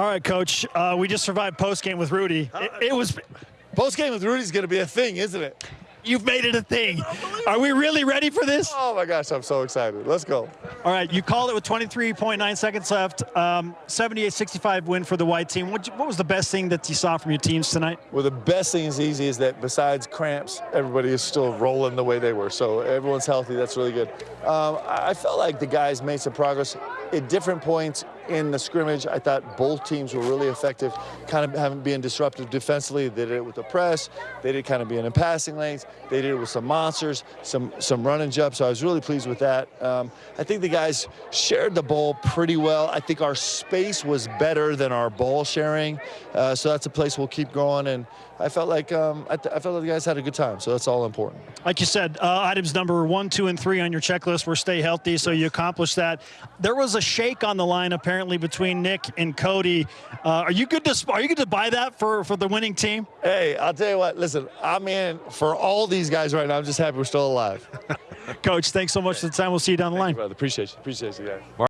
All right, Coach. Uh, we just survived post game with Rudy. It, it was. Post game with Rudy's going to be a thing, isn't it? You've made it a thing. Are we really ready for this? Oh my gosh, I'm so excited. Let's go. All right, you called it with 23.9 seconds left. Um, 78-65 win for the white team. What, what was the best thing that you saw from your teams tonight? Well, the best thing is easy is that besides cramps, everybody is still rolling the way they were. So everyone's healthy. That's really good. Um, I felt like the guys made some progress at different points in the scrimmage. I thought both teams were really effective, kind of having being disruptive defensively. They did it with the press. They did kind of being in passing lanes. They did it with some monsters, some some running jumps. So I was really pleased with that. Um, I think the guys shared the ball pretty well. I think our space was better than our ball sharing. Uh, so that's a place we'll keep going. And I felt like um, I, I, felt like the guys had a good time. So that's all important. Like you said, uh, items number one, two, and three on your checklist were stay healthy. So you accomplished that. There was a shake on the line apparently between Nick and Cody. Uh, are you good to are you good to buy that for for the winning team? Hey, I'll tell you what. Listen, I'm in for all these guys right now. I'm just happy we're still alive. Coach, thanks so much for the time. We'll see you down the line. Brother. Appreciate you. Appreciate you guys.